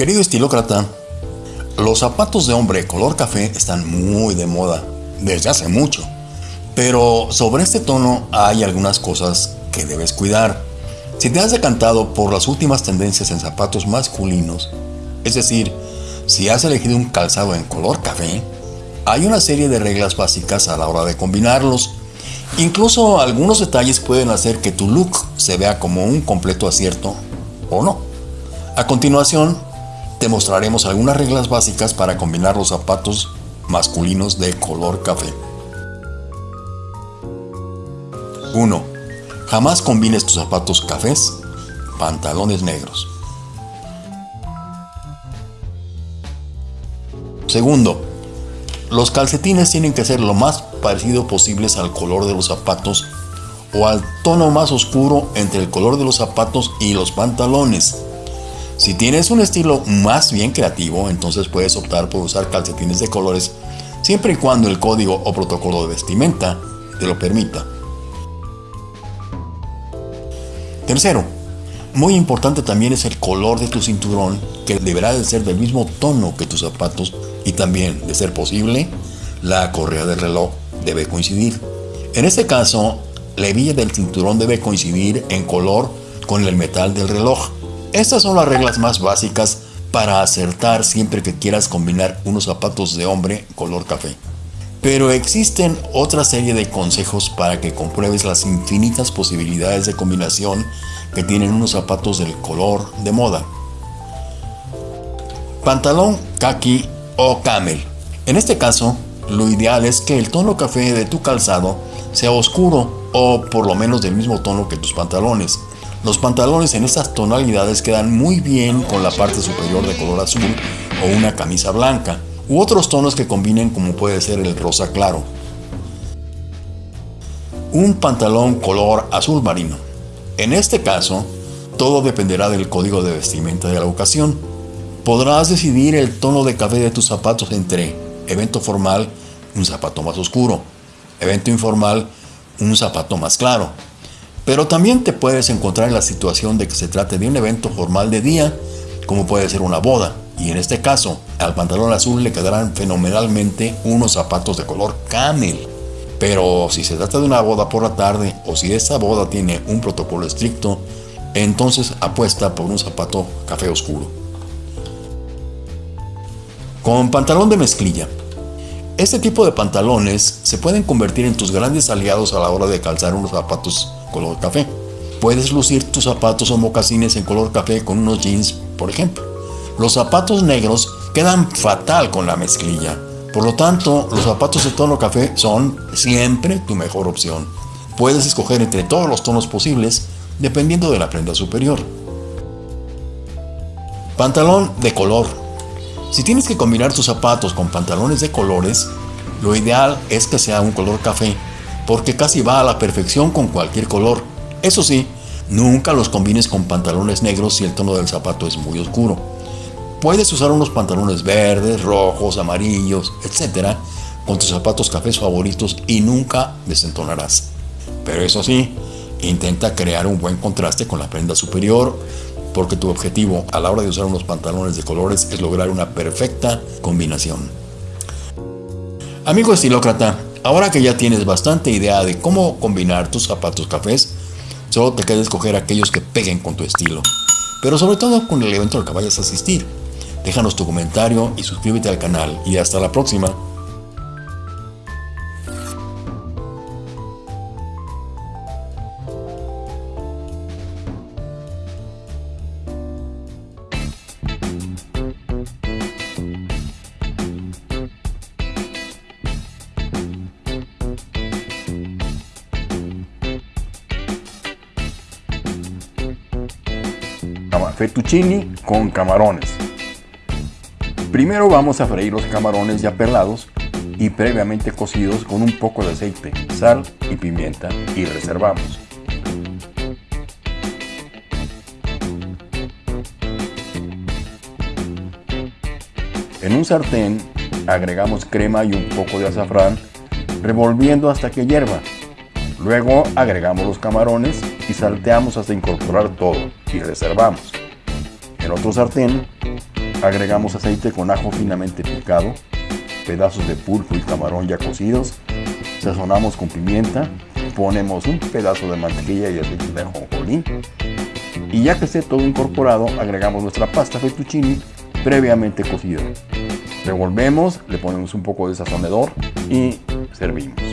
Querido estilócrata, los zapatos de hombre color café están muy de moda desde hace mucho. Pero sobre este tono hay algunas cosas que debes cuidar. Si te has decantado por las últimas tendencias en zapatos masculinos, es decir, si has elegido un calzado en color café, hay una serie de reglas básicas a la hora de combinarlos. Incluso algunos detalles pueden hacer que tu look se vea como un completo acierto o no. A continuación, te mostraremos algunas reglas básicas para combinar los zapatos masculinos de color café. 1. Jamás combines tus zapatos cafés, pantalones negros. Segundo, los calcetines tienen que ser lo más parecido posibles al color de los zapatos o al tono más oscuro entre el color de los zapatos y los pantalones. Si tienes un estilo más bien creativo, entonces puedes optar por usar calcetines de colores siempre y cuando el código o protocolo de vestimenta te lo permita. Tercero, muy importante también es el color de tu cinturón que deberá de ser del mismo tono que tus zapatos y también, de ser posible, la correa del reloj debe coincidir. En este caso, la hebilla del cinturón debe coincidir en color con el metal del reloj. Estas son las reglas más básicas para acertar siempre que quieras combinar unos zapatos de hombre color café. Pero existen otra serie de consejos para que compruebes las infinitas posibilidades de combinación que tienen unos zapatos del color de moda. Pantalón kaki o camel. En este caso, lo ideal es que el tono café de tu calzado sea oscuro o por lo menos del mismo tono que tus pantalones. Los pantalones en estas tonalidades quedan muy bien con la parte superior de color azul o una camisa blanca, u otros tonos que combinen como puede ser el rosa claro. Un pantalón color azul marino. En este caso, todo dependerá del código de vestimenta de la ocasión. Podrás decidir el tono de café de tus zapatos entre evento formal, un zapato más oscuro, evento informal, un zapato más claro, pero también te puedes encontrar en la situación de que se trate de un evento formal de día, como puede ser una boda, y en este caso, al pantalón azul le quedarán fenomenalmente unos zapatos de color camel. Pero si se trata de una boda por la tarde o si esa boda tiene un protocolo estricto, entonces apuesta por un zapato café oscuro. Con pantalón de mezclilla. Este tipo de pantalones se pueden convertir en tus grandes aliados a la hora de calzar unos zapatos color café. Puedes lucir tus zapatos o mocasines en color café con unos jeans, por ejemplo. Los zapatos negros quedan fatal con la mezclilla. Por lo tanto, los zapatos de tono café son siempre tu mejor opción. Puedes escoger entre todos los tonos posibles dependiendo de la prenda superior. Pantalón de color. Si tienes que combinar tus zapatos con pantalones de colores, lo ideal es que sea un color café porque casi va a la perfección con cualquier color. Eso sí, nunca los combines con pantalones negros si el tono del zapato es muy oscuro. Puedes usar unos pantalones verdes, rojos, amarillos, etc. con tus zapatos cafés favoritos y nunca desentonarás. Pero eso sí, intenta crear un buen contraste con la prenda superior porque tu objetivo a la hora de usar unos pantalones de colores es lograr una perfecta combinación. Amigo estilócrata, Ahora que ya tienes bastante idea de cómo combinar tus zapatos cafés, solo te queda escoger aquellos que peguen con tu estilo, pero sobre todo con el evento al que vayas a asistir. Déjanos tu comentario y suscríbete al canal y hasta la próxima. Fettuccini con camarones. Primero vamos a freír los camarones ya pelados y previamente cocidos con un poco de aceite, sal y pimienta y reservamos. En un sartén agregamos crema y un poco de azafrán revolviendo hasta que hierva. Luego agregamos los camarones y salteamos hasta incorporar todo y reservamos. En otro sartén, Agregamos aceite con ajo finamente picado, pedazos de pulpo y camarón ya cocidos, sazonamos con pimienta, ponemos un pedazo de mantequilla y aceite de ajonjolí y ya que esté todo incorporado agregamos nuestra pasta fettuccine previamente cocida. Revolvemos, le ponemos un poco de sazonador y servimos.